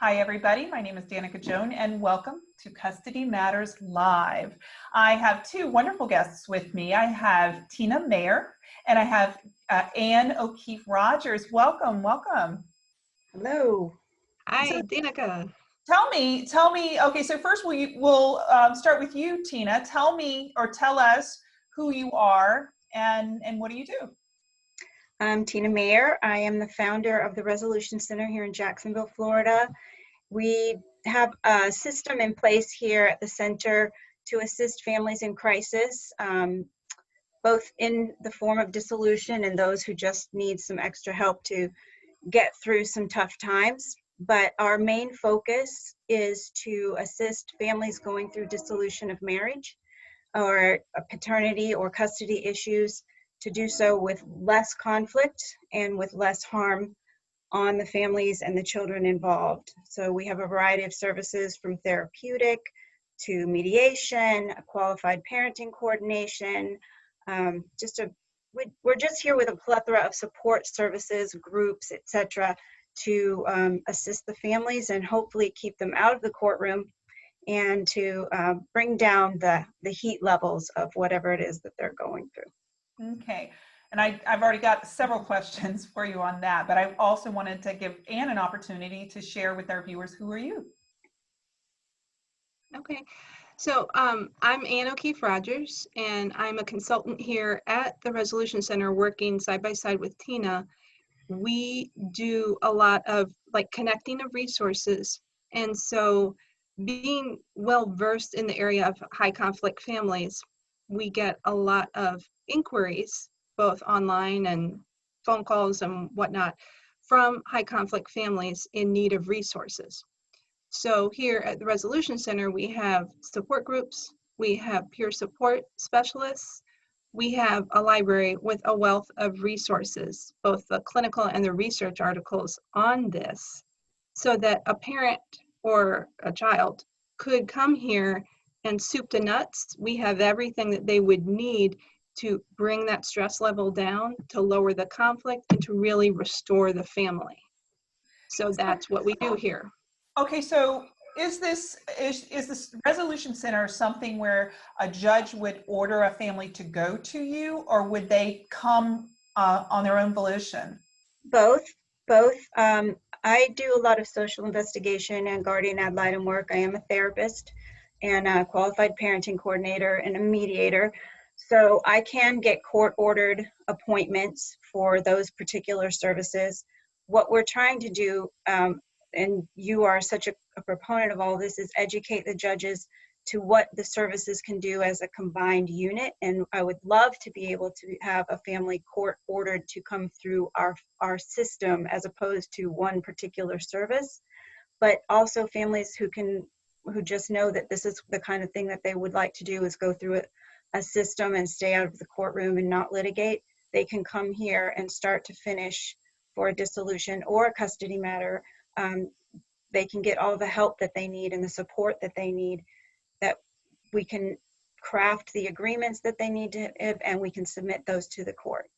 Hi, everybody. My name is Danica Joan, and welcome to Custody Matters Live. I have two wonderful guests with me. I have Tina Mayer and I have uh, Ann O'Keefe Rogers. Welcome, welcome. Hello. Hi, So- Danica. Tell me, tell me. Okay, so first we'll we'll um, start with you, Tina. Tell me or tell us who you are and and what do you do? I'm Tina Mayer. I am the founder of the Resolution Center here in Jacksonville, Florida. We have a system in place here at the center to assist families in crisis, um, both in the form of dissolution and those who just need some extra help to get through some tough times. But our main focus is to assist families going through dissolution of marriage or paternity or custody issues to do so with less conflict and with less harm on the families and the children involved. So we have a variety of services from therapeutic to mediation, qualified parenting coordination, um, just a, we, we're just here with a plethora of support services, groups, etc., to um, assist the families and hopefully keep them out of the courtroom and to uh, bring down the, the heat levels of whatever it is that they're going through. Okay, and I, I've already got several questions for you on that, but I also wanted to give Anne an opportunity to share with our viewers who are you. Okay, so um, I'm Ann O'Keefe Rogers, and I'm a consultant here at the Resolution Center working side by side with Tina. We do a lot of like connecting of resources. And so being well versed in the area of high conflict families, we get a lot of inquiries, both online and phone calls and whatnot, from high conflict families in need of resources. So here at the Resolution Center, we have support groups, we have peer support specialists, we have a library with a wealth of resources, both the clinical and the research articles on this, so that a parent or a child could come here and soup to nuts. We have everything that they would need to bring that stress level down, to lower the conflict, and to really restore the family. So that's what we do here. Okay, so is this is is this resolution center something where a judge would order a family to go to you, or would they come uh, on their own volition? Both, both. Um, I do a lot of social investigation and guardian ad litem work. I am a therapist and a qualified parenting coordinator and a mediator. So I can get court ordered appointments for those particular services. What we're trying to do, um, and you are such a, a proponent of all this, is educate the judges to what the services can do as a combined unit. And I would love to be able to have a family court ordered to come through our, our system as opposed to one particular service. But also families who can, who just know that this is the kind of thing that they would like to do is go through a, a system and stay out of the courtroom and not litigate. They can come here and start to finish for a dissolution or a custody matter. Um, they can get all the help that they need and the support that they need that we can craft the agreements that they need to and we can submit those to the court.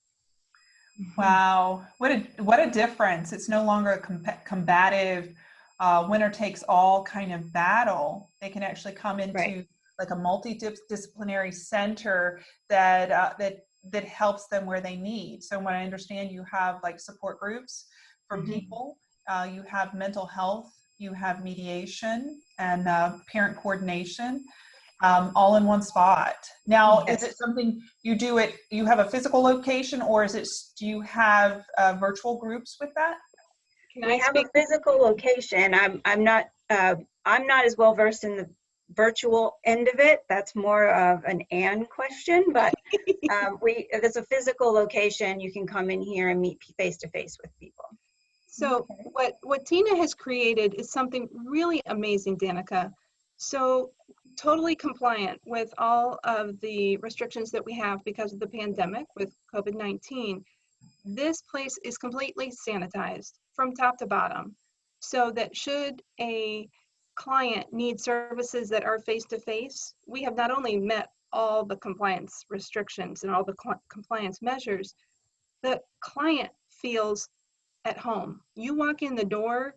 Wow, what a what a difference! It's no longer a com combative uh, winner takes all kind of battle. They can actually come into Right. Like a multidisciplinary center that uh, that that helps them where they need. So when I understand you have like support groups for Mhm. people, uh, you have mental health, you have mediation and uh, parent coordination. Um, all in one spot. Now, is it something you do it, you have a physical location or is it, do you have uh, virtual groups with that? Can We I have speak? a physical location. I'm, I'm not, uh, I'm not as well versed in the virtual end of it. That's more of an Ann question, but um, we, if it's a physical location, you can come in here and meet face to face with people. So what, what Tina has created is something really amazing, Danica. So totally compliant with all of the restrictions that we have because of the pandemic with COVID-19. This place is completely sanitized from top to bottom so that should a client needs services that are face-to-face, we have not only met all the compliance restrictions and all the compliance measures, the client feels at home. You walk in the door,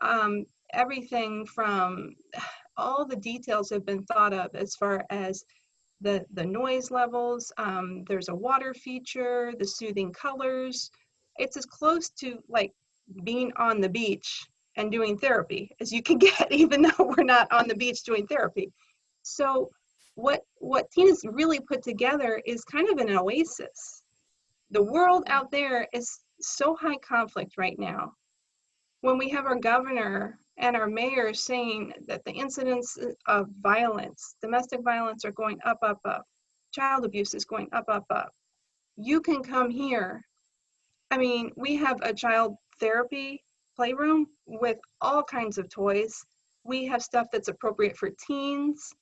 um, everything from all the details have been thought of as far as the the noise levels. Um, there's a water feature, the soothing colors. It's as close to like being on the beach and doing therapy as you can get, even though we're not on the beach doing therapy. So what what Tina's really put together is kind of an oasis. The world out there is so high conflict right now. When we have our governor and our mayor saying that the incidents of violence, domestic violence are going up, up, up, child abuse is going up, up, up. You can come here. I mean, we have a child therapy playroom with all kinds of toys. We have stuff that's appropriate for teens.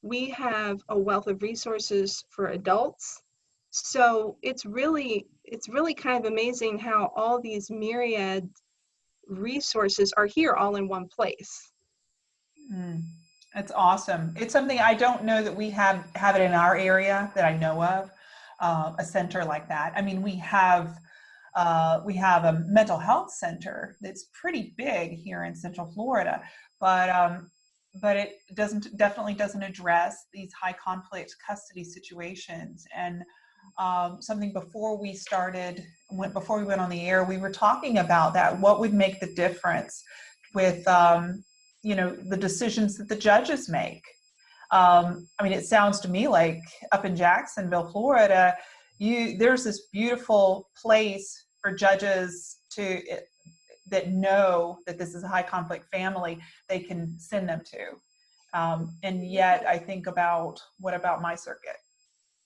We have a wealth of resources for adults. So it's really, it's really kind of amazing how all these myriad resources are here all in one place. Mm, that's awesome. It's something I don't know that we have have it in our area that I know of, uh, a center like that. I mean, we have uh, we have a mental health center that's pretty big here in Central Florida, but um, but it doesn't definitely doesn't address these high conflict custody situations and um, something before we started, went before we went on the air, we were talking about that. What would make the difference with, um, you know, the decisions that the judges make? Um, I mean, it sounds to me like up in Jacksonville, Florida, you there's this beautiful place for judges to that know that this is a high conflict family they can send them to um, and yet i think about what about my circuit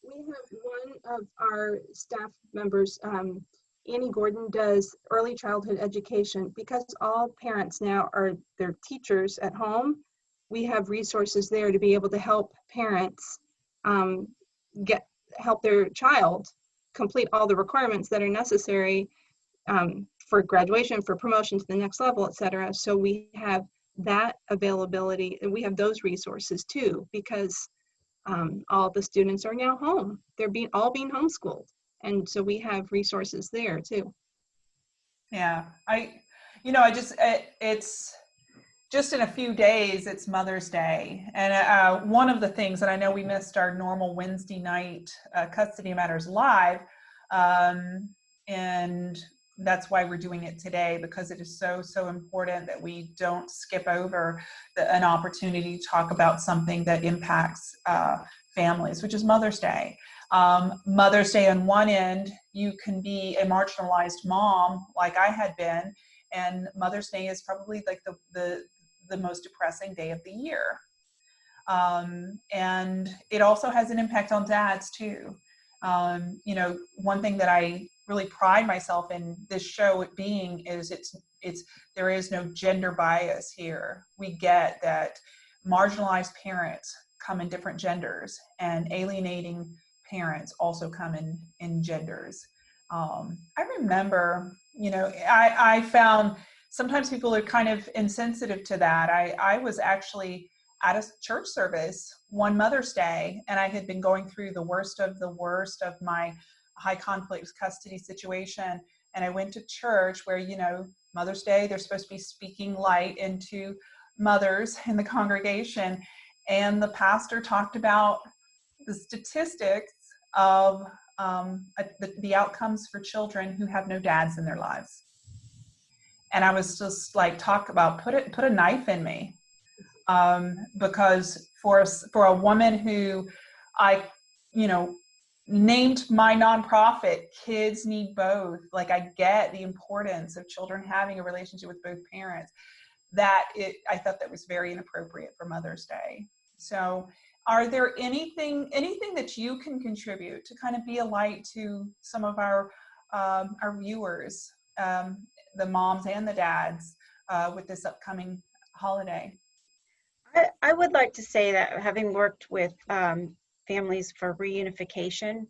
we have one of our staff members, um, Annie Gordon, does early childhood education. Because all parents now are their teachers at home, we have resources there to be able to help parents um, get help their child complete all the requirements that are necessary um, for graduation, for promotion to the next level, et cetera. So we have that availability and we have those resources too because um, all the students are now home. They're being all being homeschooled, and so we have resources there too. Yeah, I, you know, I just it, it's just in a few days it's Mother's Day, and uh, one of the things that I know we missed our normal Wednesday night uh, Custody Matters live, um, and that's why we're doing it today because it is so so important that we don't skip over the, an opportunity to talk about something that impacts uh, families which is mother's day. Um, mother's day on one end you can be a marginalized mom like i had been and mother's day is probably like the the, the most depressing day of the year um, and it also has an impact on dads too um, you know one thing that i really pride myself in this show being is it's it's there is no gender bias here. We get that marginalized parents come in different genders and alienating parents also come in in genders. Um, I remember, you know, I, I found sometimes people are kind of insensitive to that. I, I was actually at a church service one Mother's Day and I had been going through the worst of the worst of my high conflict custody situation and I went to church where, you know, Mother's Day, they're supposed to be speaking light into mothers in the congregation. And the pastor talked about the statistics of um, the, the outcomes for children who have no dads in their lives. And I was just like, talk about put it, put a knife in me. Um, because for, for a woman who I, you know, named my nonprofit kids need both like i get the importance of children having a relationship with both parents. That it i thought that was very inappropriate for mother's day. So are there anything anything that you can contribute to kind of be a light to some of our um, our viewers? Um, the moms and the dads uh, with this upcoming holiday. I, I would like to say that having worked with um, families for reunification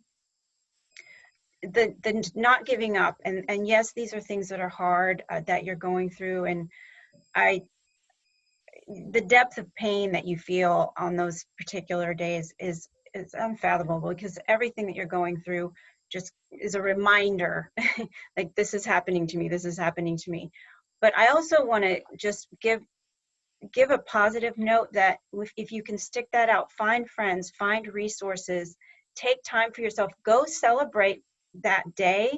the the not giving up and and yes these are things that are hard uh, that you're going through and i the depth of pain that you feel on those particular days is is unfathomable because everything that you're going through just is a reminder like this is happening to me this is happening to me but i also want to just give give a positive note that if, if you can stick that out, find friends, find resources, take time for yourself, go celebrate that day,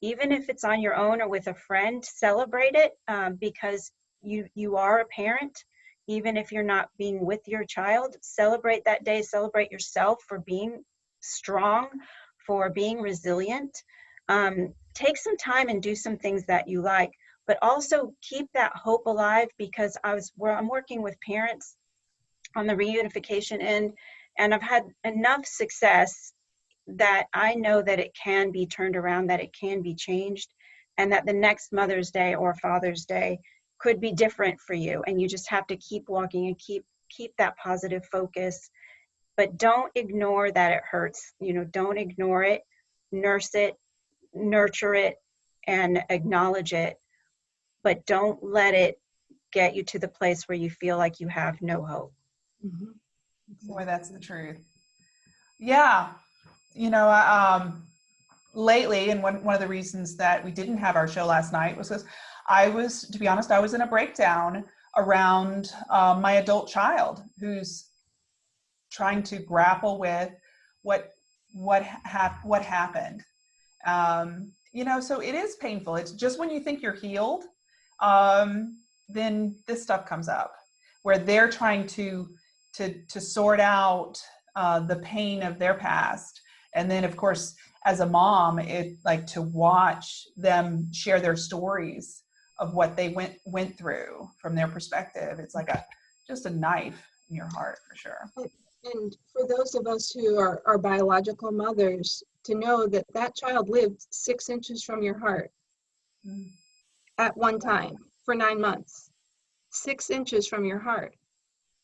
even if it's on your own or with a friend, celebrate it um, because you you are a parent. Even if you're not being with your child, celebrate that day. Celebrate yourself for being strong, for being resilient. Um, take some time and do some things that you like but also keep that hope alive because I was where I'm working with parents on the reunification end and I've had enough success that I know that it can be turned around, that it can be changed, and that the next Mother's Day or Father's Day could be different for you. And you just have to keep walking and keep keep that positive focus. But don't ignore that it hurts. You know, don't ignore it, nurse it, nurture it, and acknowledge it but don't let it get you to the place where you feel like you have no hope. Mhm. Boy, that's the truth. Yeah, you know, um, lately, and one one of the reasons that we didn't have our show last night was because I was, to be honest, I was in a breakdown around um, my adult child who's trying to grapple with what what hap- what happened. Um, you know, so it is painful. It's just when you think you're healed, um, then this stuff comes up where they're trying to to to sort out uh, the pain of their past and then of course as a mom it like to watch them share their stories of what they went went through from their perspective it's like a just a knife in your heart for sure And for those of us who are, are biological mothers, to know that that child lived six inches from your heart Mm. at one time for nine months, six inches from your heart.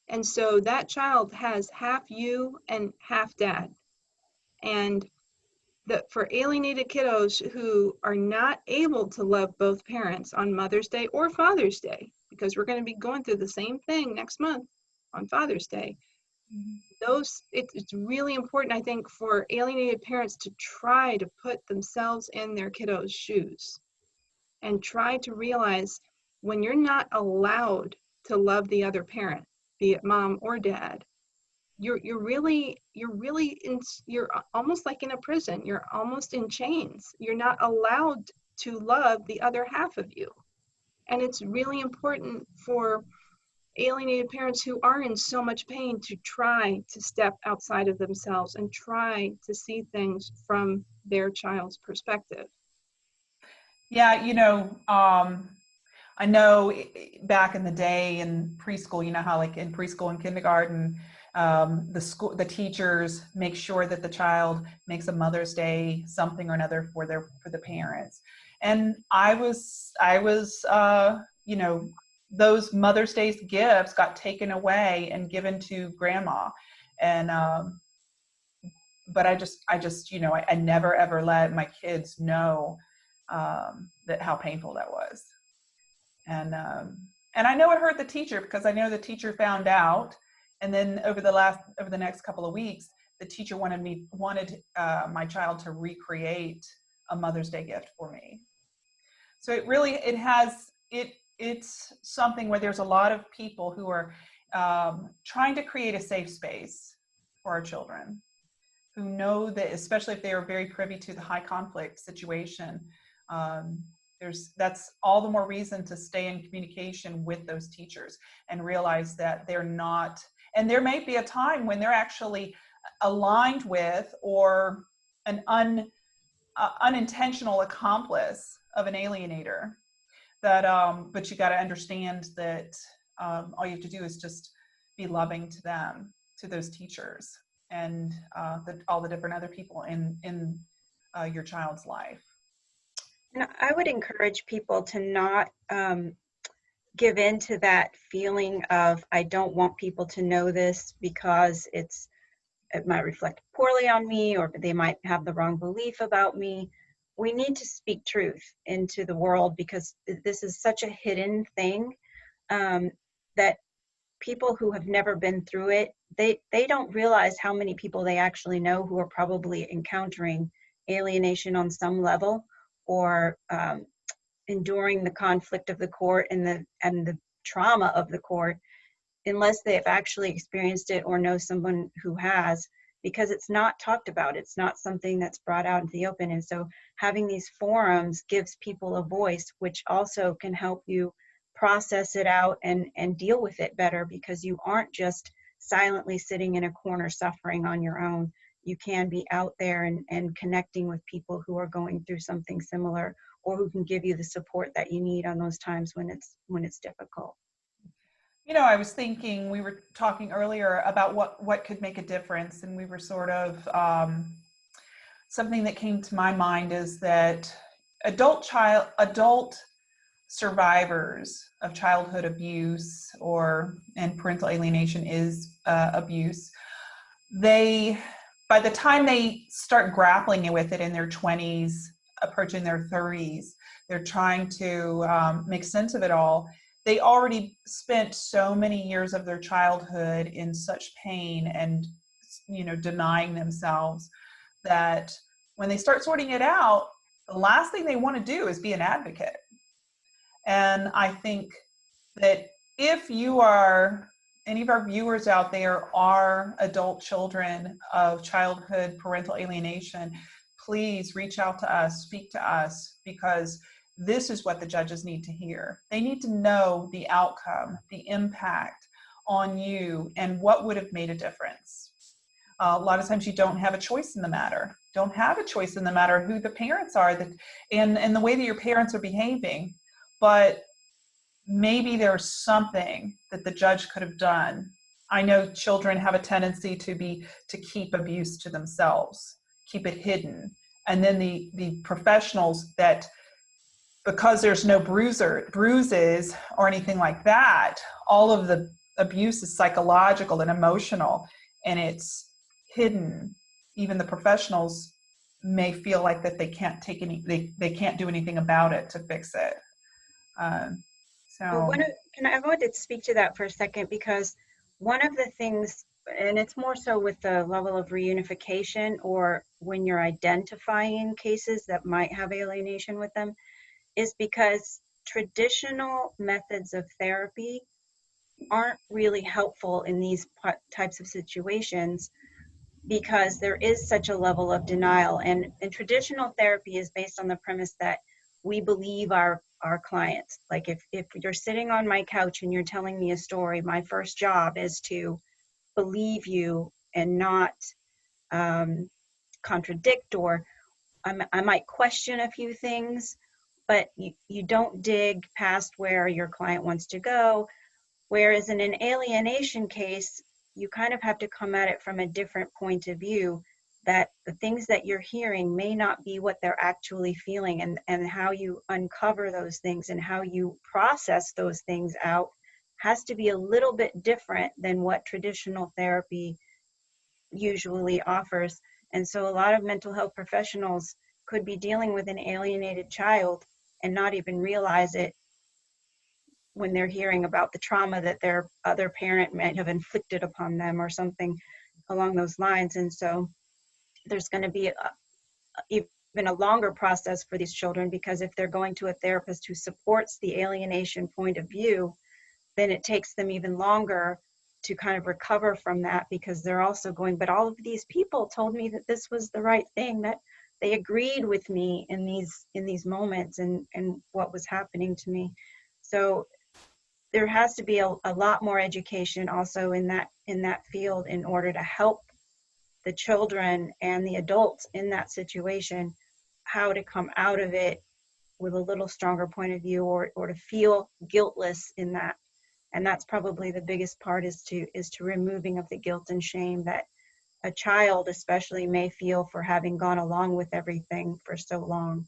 And so that child has half you and half dad. And the, for alienated kiddos who are not able to love both parents on Mother's Day or Father's Day, because we're going to be going through the same thing next month on Father's Day, those it, it's really important i think for alienated parents to try to put themselves in their kiddos shoes and try to realize when you're not allowed to love the other parent be it mom or dad you're you're really you're really in you're almost like in a prison. You're almost in chains. You're not allowed to love the other half of you. And it's really important for alienated parents who are in so much pain to try to step outside of themselves and try to see things from their child's perspective. Yeah, you know, um, I know back in the day in preschool, you know how like in preschool and kindergarten, um, the school, the teachers make sure that the child makes a Mother's Day something or another for their for the parents. And I was, I was, uh, you know, those Mother's Day's gifts got taken away and given to grandma, and um, but I just, I just, you know, I, I never ever let my kids know um, that how painful that was. And um, and I know it hurt the teacher because I know the teacher found out. And then over the last over the next couple of weeks, the teacher wanted me wanted uh, my child to recreate a Mother's Day gift for me. So it really it has it it's something where there's a lot of people who are um, trying to create a safe space for our children who know that especially if they are very privy to the high conflict situation um, there's that's all the more reason to stay in communication with those teachers and realize that they're not and there may be a time when they're actually aligned with or an un, uh, unintentional accomplice of an alienator that um, but you got to understand that um, all you have to do is just be loving to them to those teachers and uh, the, all the different other people in in uh, your child's life And I would encourage people to not um, give in to that feeling of, I don't want people to know this because it's, it might reflect poorly on me or they might have the wrong belief about me. We need to speak truth into the world because this is such a hidden thing um, that people who have never been through it, they, they don't realize how many people they actually know who are probably encountering alienation on some level or um, enduring the conflict of the court and the and the trauma of the court unless they have actually experienced it or know someone who has, because it's not talked about. It's not something that's brought out into the open. And so having these forums gives people a voice, which also can help you process it out and, and deal with it better because you aren't just silently sitting in a corner suffering on your own. You can be out there and, and connecting with people who are going through something similar or who can give you the support that you need on those times when it's when it's difficult. You know, I was thinking, we were talking earlier about what, what could make a difference, and we were sort of, um, something that came to my mind is that adult child, adult survivors of childhood abuse or, and parental alienation is uh, abuse, they, by the time they start grappling with it in their 20s, approaching their 30s, they're trying to um, make sense of it all they already spent so many years of their childhood in such pain and you know denying themselves that when they start sorting it out the last thing they want to do is be an advocate. And i think that if you are any of our viewers out there are adult children of childhood parental alienation please reach out to us speak to us because this is what the judges need to hear. They need to know the outcome, the impact on you, and what would have made a difference. Uh, a lot of times you don't have a choice in the matter. Don't have a choice in the matter who the parents are that, and, and the way that your parents are behaving. But maybe there's something that the judge could have done. I know children have a tendency to be to keep abuse to themselves, keep it hidden. And then the, the professionals that because there's no bruiser, bruises or anything like that, all of the abuse is psychological and emotional and it's hidden. Even the professionals may feel like that they can't take any, they, they can't do anything about it to fix it. Um, so. Well, of, can I, I wanted to speak to that for a second because one of the things, and it's more so with the level of reunification or when you're identifying cases that might have alienation with them, is because traditional methods of therapy aren't really helpful in these types of situations because there is such a level of denial. And, and traditional therapy is based on the premise that we believe our our clients. Like if if you're sitting on my couch and you're telling me a story my first job is to believe you and not um, contradict or I'm, i might question a few things but you, you don't dig past where your client wants to go. Whereas in an alienation case, you kind of have to come at it from a different point of view that the things that you're hearing may not be what they're actually feeling and, and how you uncover those things and how you process those things out has to be a little bit different than what traditional therapy usually offers. And so a lot of mental health professionals could be dealing with an alienated child and not even realize it when they're hearing about the trauma that their other parent might have inflicted upon them or something along those lines. And so there's going to be a, even a longer process for these children because if they're going to a therapist who supports the alienation point of view, then it takes them even longer to kind of recover from that because they're also going, but all of these people told me that this was the right thing, that they agreed with me in these in these moments and and what was happening to me. So there has to be a, a lot more education also in that in that field in order to help the children and the adults in that situation how to come out of it with a little stronger point of view or or to feel guiltless in that. And that's probably the biggest part is to is to removing of the guilt and shame that a child especially may feel for having gone along with everything for so long.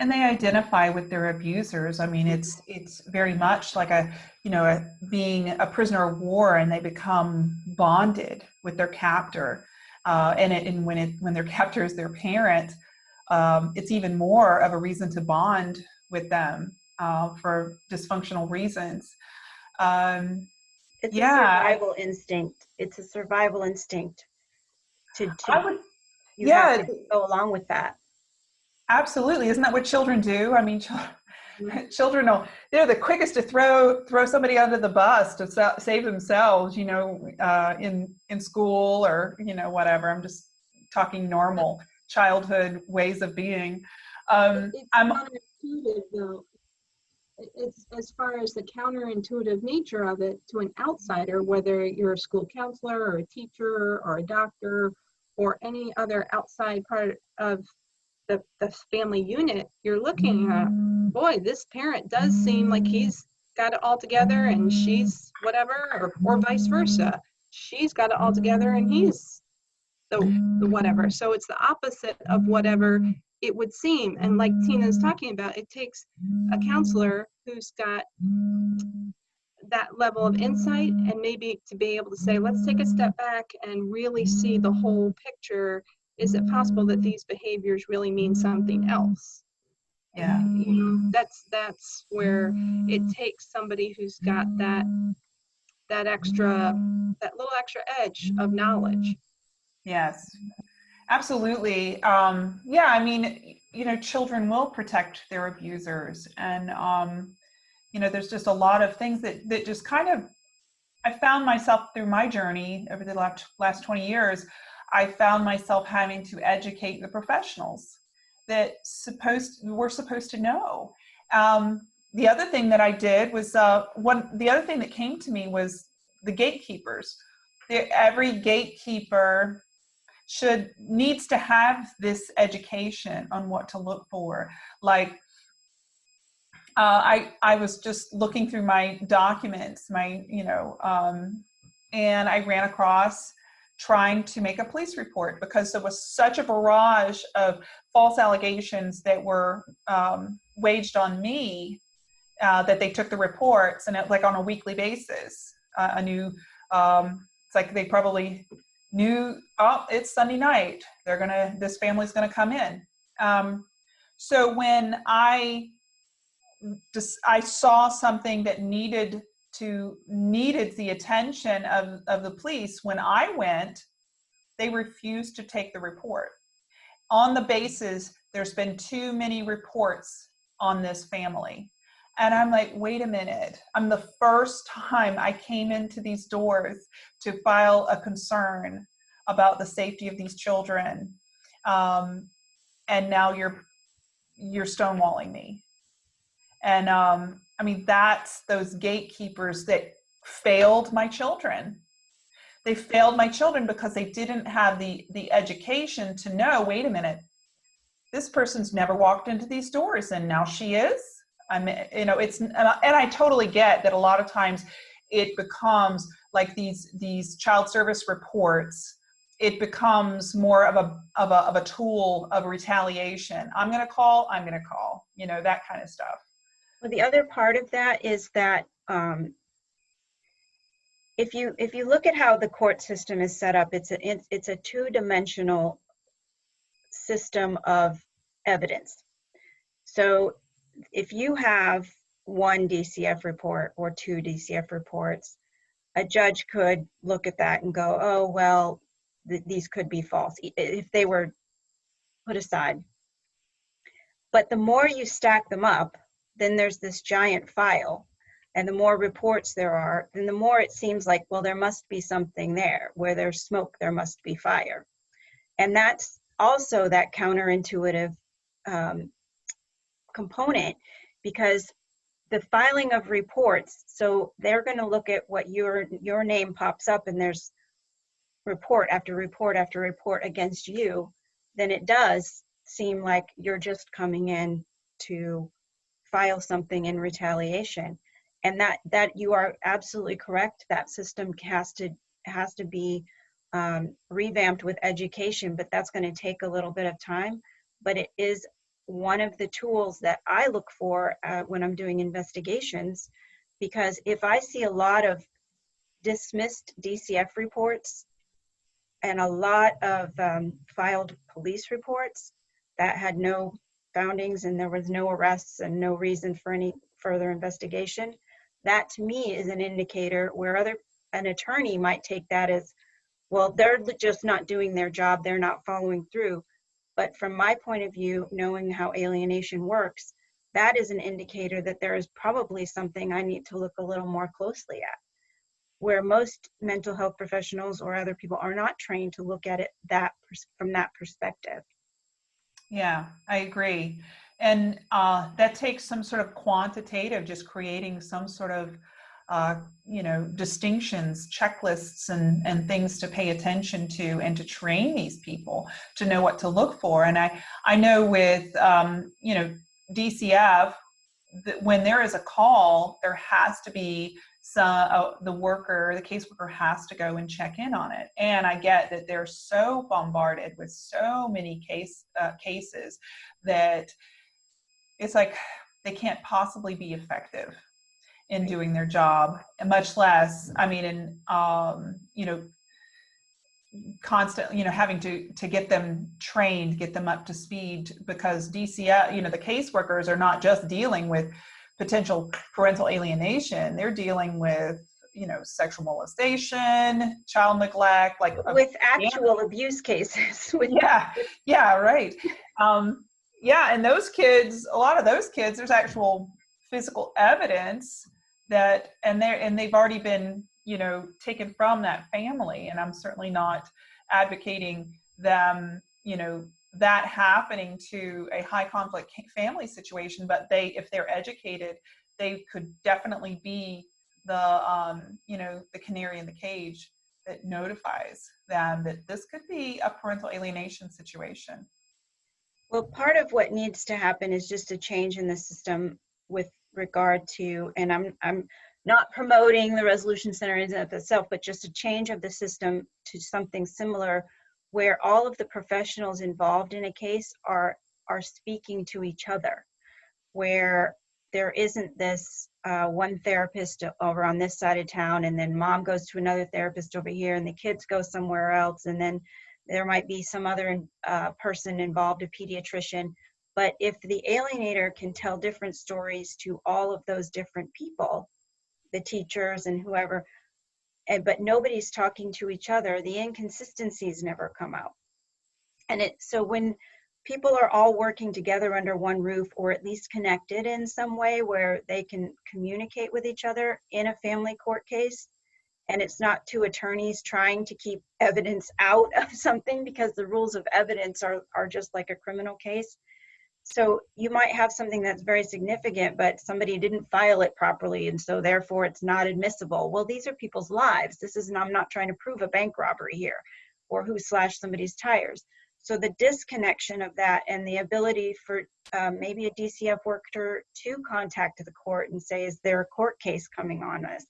And they identify with their abusers. I mean it's it's very much like a you know a, being a prisoner of war and they become bonded with their captor. Uh, and, it, and when it when their captor is their parent um, it's even more of a reason to bond with them uh, for dysfunctional reasons. Um, it's yeah. a survival instinct. It's a survival instinct to, to I would, yeah, go along with that. absolutely. Isn't that what children do? I mean, children, children will they're the quickest to throw throw somebody under the bus to save themselves you know uh, in in school or you know whatever i'm just talking normal childhood ways of being um, It's i'm counterintuitive though. It's as far as the counterintuitive nature of it to an outsider, whether you're a school counselor or a teacher or a doctor or any other outside part of the, the family unit, you're looking at, mm. boy, this parent does seem like he's got it all together and she's whatever, or, or vice versa. She's got it all together and he's the, the whatever. So it's the opposite of whatever it would seem. And like Tina's talking about, it takes a counselor who's got that level of insight and maybe to be able to say, let's take a step back and really see the whole picture. Is it possible that these behaviors really mean something else? yeah You know, that's that's where it takes somebody who's got that that extra that little extra edge of knowledge. Yes, absolutely. Um, yeah, I mean, you know, children will protect their abusers, and um, you know, there's just a lot of things that that just kind of. I found myself through my journey over the last last 20 years. I found myself having to educate the professionals that supposed we're supposed to know. Um, the other thing that I did was uh, one. The other thing that came to me was the gatekeepers. Every gatekeeper should needs to have this education on what to look for like uh, I, I was just looking through my documents my you know um, and i ran across trying to make a police report because there was such a barrage of false allegations that were um, waged on me uh, that they took the reports and it, like on a weekly basis. Uh, a new um, it's like they probably knew oh it's sunday night. They're gonna this family's gonna come in. Um, so when i just i saw something that needed to needed the attention of, of the police. When i went they refused to take the report. On the basis there's been too many reports on this family. And i'm like wait a minute. I'm the first time i came into these doors to file a concern about the safety of these children um, and now you're you're stonewalling me and um, i mean that's those gatekeepers that failed my children. They failed my children because they didn't have the the education to know wait a minute this person's never walked into these doors and now she is. I mean you know it's and I, and I totally get that a lot of times it becomes like these these child service reports it becomes more of a of a, of a tool of retaliation. I'm going to call i'm going to call you know that kind of stuff Well, the other part of that is that um, if you if you look at how the court system is set up, it's a it's, it's a two-dimensional system of evidence. So if you have one DCF report or two DCF reports, a judge could look at that and go, "Oh well, th- these could be false," if they were put aside. But the more you stack them up, then there's this giant file. And the more reports there are then the more it seems like well there must be something there. Where there's smoke there must be fire. And that's also that counterintuitive um, component because the filing of reports so they're going to look at what your your name pops up and there's report after report after report against you. Then it does seem like you're just coming in to file something in retaliation. And that that you are absolutely correct. That system has to has to be um, revamped with education but that's going to take a little bit of time. But it is one of the tools that i look for uh, when i'm doing investigations because if i see a lot of dismissed dcf reports and a lot of um, filed police reports that had no foundings and there was no arrests and no reason for any further investigation that to me is an indicator where other an attorney might take that as well they're just not doing their job they're not following through but from my point of view knowing how alienation works that is an indicator that there is probably something I need to look a little more closely at. Where most mental health professionals or other people are not trained to look at it that from that perspective. Yeah, I agree. And uh, that takes some sort of quantitative, just creating some sort of, uh, you know, distinctions, checklists, and and things to pay attention to, and to train these people to know what to look for. And I I know with um, you know DCF that when there is a call, there has to be some uh, the worker, the caseworker has to go and check in on it. And I get that they're so bombarded with so many case uh, cases that it's like they can't possibly be effective in doing their job, and much less, I mean, in um, you know, constantly, you know, having to to get them trained, get them up to speed, because DCF, you know, the caseworkers are not just dealing with potential parental alienation; they're dealing with you know sexual molestation, child neglect, like With actual abuse cases, yeah yeah right. Um yeah and those kids a lot of those kids there's actual physical evidence that and they're and they've already been you know taken from that family and i'm certainly not advocating them you know that happening to a high conflict family situation but they if they're educated they could definitely be the um you know the canary in the cage that notifies them that this could be a parental alienation situation. Well, part of what needs to happen is just a change in the system with regard to, and I'm, I'm not promoting the resolution center in itself, but just a change of the system to something similar where all of the professionals involved in a case are, are speaking to each other. Where there isn't this uh, one therapist over on this side of town and then mom goes to another therapist over here and the kids go somewhere else and then there might be some other uh, person involved, a pediatrician. But if the alienator can tell different stories to all of those different people, the teachers and whoever, and but nobody's talking to each other, the inconsistencies never come out. And it so when people are all working together under one roof or at least connected in some way where they can communicate with each other in a family court case, and it's not two attorneys trying to keep evidence out of something because the rules of evidence are, are just like a criminal case. So you might have something that's very significant, but somebody didn't file it properly, and so therefore it's not admissible. Well, these are people's lives. This is, I'm not trying to prove a bank robbery here or who slashed somebody's tires. So the disconnection of that and the ability for um, maybe a DCF worker to contact the court and say, is there a court case coming on us?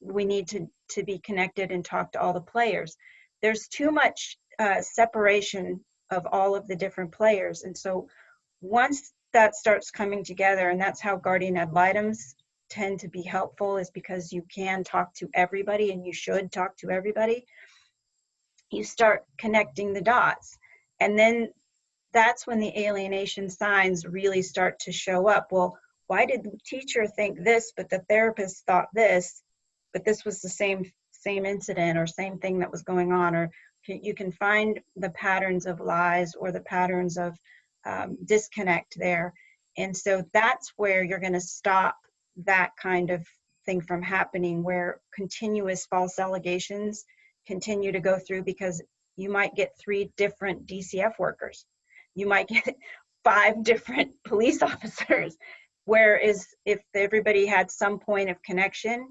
we need to, to be connected and talk to all the players. There's too much uh, separation of all of the different players. And so once that starts coming together, and that's how guardian ad litems tend to be helpful, is because you can talk to everybody and you should talk to everybody. You start connecting the dots. And then that's when the alienation signs really start to show up. Well, why did the teacher think this, but the therapist thought this? but this was the same same incident or same thing that was going on or you can find the patterns of lies or the patterns of um, disconnect there. And so that's where you're going to stop that kind of thing from happening where continuous false allegations continue to go through because you might get three different dcf workers. You might get five different police officers. Whereas if everybody had some point of connection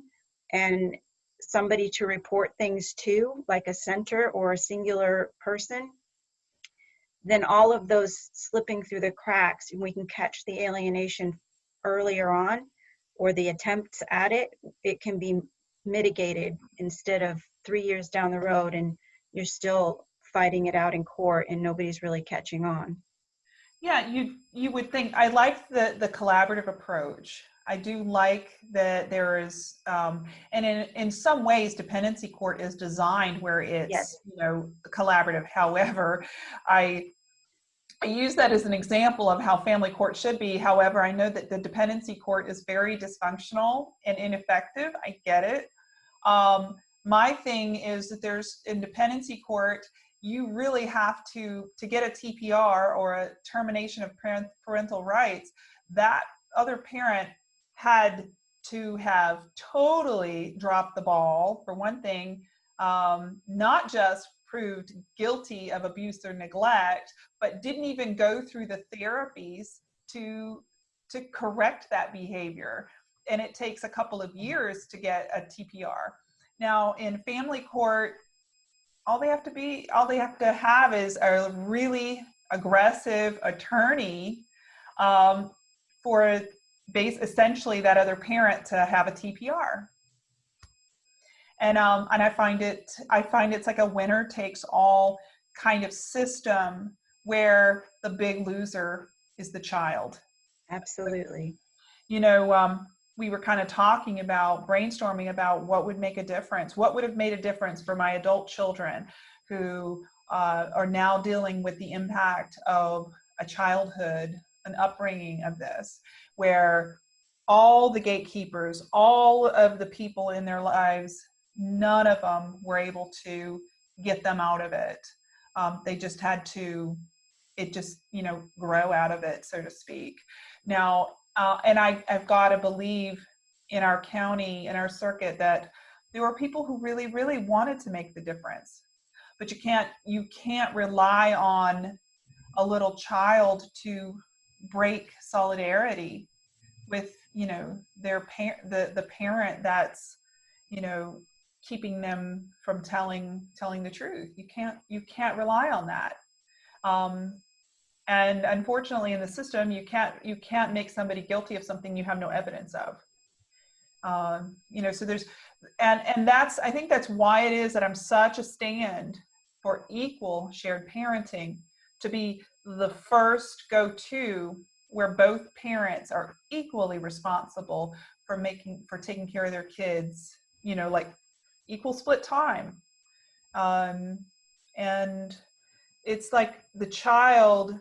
and somebody to report things to, like a center or a singular person, then all of those slipping through the cracks, and we can catch the alienation earlier on or the attempts at it, it can be mitigated instead of three years down the road and you're still fighting it out in court and nobody's really catching on. Yeah, you you would think I like the the collaborative approach. I do like that there is, um, and in, in some ways, dependency court is designed where it's, Yes. you know, collaborative. However, I, I use that as an example of how family court should be. However, I know that the dependency court is very dysfunctional and ineffective. I get it. Um, my thing is that there's in dependency court, you really have to, to get a TPR or a termination of parent, parental rights, that other parent had to have totally dropped the ball for one thing um, not just proved guilty of abuse or neglect but didn't even go through the therapies to to correct that behavior and it takes a couple of years to get a TPR now in family court all they have to be all they have to have is a really aggressive attorney um, for base essentially that other parent to have a TPR. And um, and I find it I find it's like a winner takes all kind of system where the big loser is the child. Absolutely. You know, um, we were kind of talking about brainstorming about what would make a difference. What would have made a difference for my adult children who uh, are now dealing with the impact of a childhood, an upbringing of this, where all the gatekeepers, all of the people in their lives, none of them were able to get them out of it. Um, they just had to, it just, you know, grow out of it, so to speak. Now, uh, and I, I've got to believe in our county, in our circuit, that there were people who really, really wanted to make the difference. But you can't, you can't rely on a little child to break solidarity with, you know, their parent, the the parent that's, you know, keeping them from telling telling the truth. You can't you can't rely on that. Um, and unfortunately in the system you can't you can't make somebody guilty of something you have no evidence of um, you know so there's and and that's i think that's why it is that i'm such a stand for equal shared parenting to be the first go-to where both parents are equally responsible for making for taking care of their kids you know like equal split time. Um, and it's like the child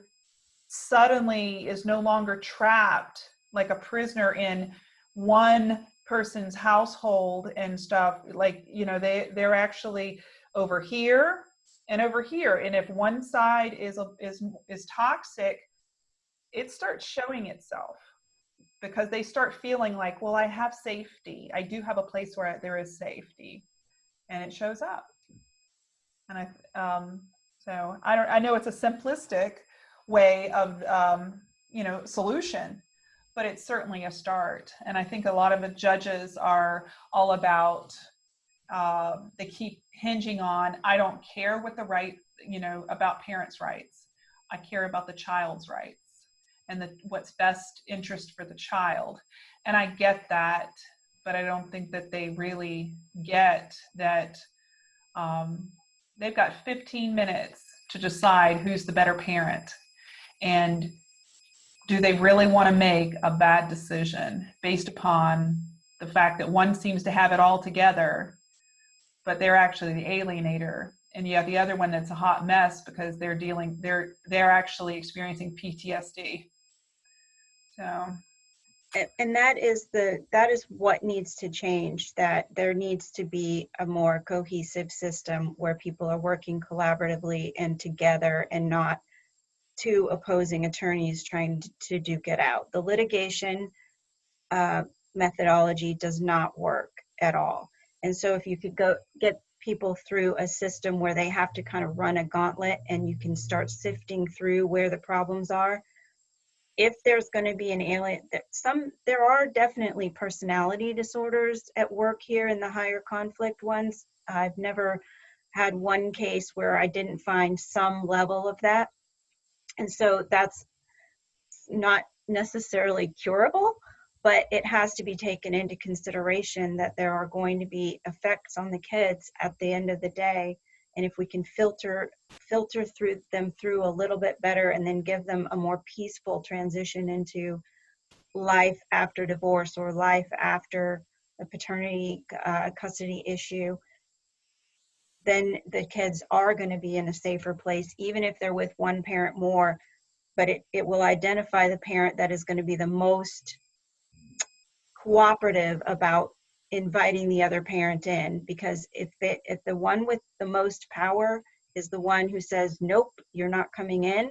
suddenly is no longer trapped like a prisoner in one person's household and stuff. Like you know they they're actually over here and over here. And if one side is is is toxic it starts showing itself because they start feeling like well i have safety. I do have a place where there is safety and it shows up. And i um so i don't i know it's a simplistic way of um, you know solution but it's certainly a start. And i think a lot of the judges are all about uh, they keep hinging on i don't care what the right you know about parents rights. I care about the child's rights and the what's best interest for the child. And i get that but i don't think that they really get that um, they've got 15 minutes to decide who's the better parent and do they really want to make a bad decision based upon the fact that one seems to have it all together, but they're actually the alienator, and you have the other one that's a hot mess because they're dealing they're they're actually experiencing PTSD. So and, that is the that is what needs to change that there needs to be a more cohesive system where people are working collaboratively and together and not two opposing attorneys trying to duke it out. The litigation uh, methodology does not work at all. And so if you could go get people through a system where they have to kind of run a gauntlet and you can start sifting through where the problems are, if there's going to be an alien some there are definitely personality disorders at work here in the higher conflict ones i've never had one case where i didn't find some level of that and so that's not necessarily curable, but it has to be taken into consideration that there are going to be effects on the kids at the end of the day. And if we can filter filter through them through a little bit better and then give them a more peaceful transition into life after divorce or life after a paternity uh, custody issue, then the kids are going to be in a safer place, even if they're with one parent more. But it, it will identify the parent that is going to be the most cooperative about inviting the other parent in because if it, if the one with the most power is the one who says nope you're not coming in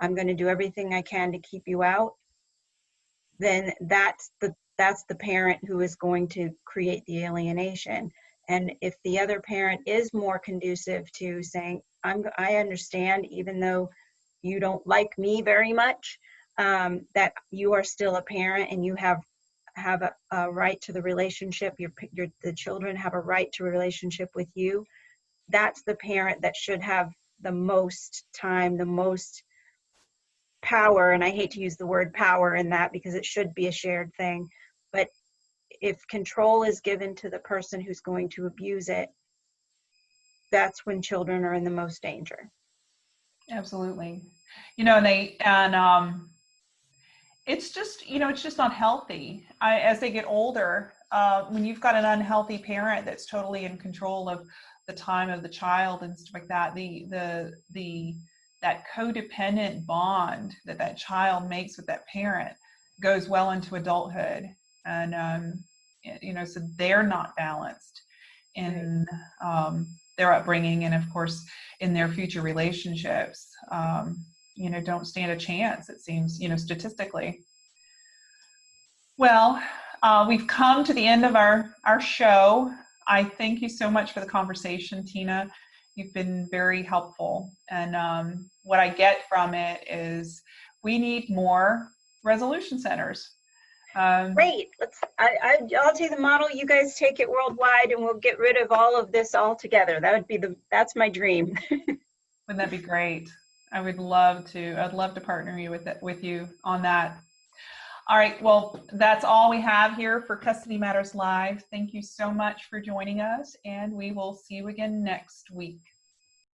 i'm going to do everything i can to keep you out then that's the that's the parent who is going to create the alienation. And if the other parent is more conducive to saying, "I'm I understand, even though you don't like me very much, um, that you are still a parent and you have have a, a right to the relationship. Your your the children have a right to a relationship with you." That's the parent that should have the most time, the most power. And I hate to use the word power in that because it should be a shared thing. But if control is given to the person who's going to abuse it, that's when children are in the most danger. Absolutely. You know, and they, and, um, it's just, you know, it's just not healthy. I, as they get older, uh, when you've got an unhealthy parent that's totally in control of the time of the child and stuff like that, the, the, the, that codependent bond that that child makes with that parent goes well into adulthood. And, um, you know, so they're not balanced in, um, their upbringing and of course in their future relationships um, you know don't stand a chance it seems you know statistically well uh, we've come to the end of our our show i thank you so much for the conversation tina you've been very helpful and um, what i get from it is we need more resolution centers um, Great. Let's. I, I I'll take the model. You guys take it worldwide, and we'll get rid of all of this altogether. That would be the. That's my dream. Wouldn't that be great? I would love to. I'd love to partner you with it, with you on that. All right. Well, that's all we have here for Custody Matters Live. Thank you so much for joining us, and we will see you again next week.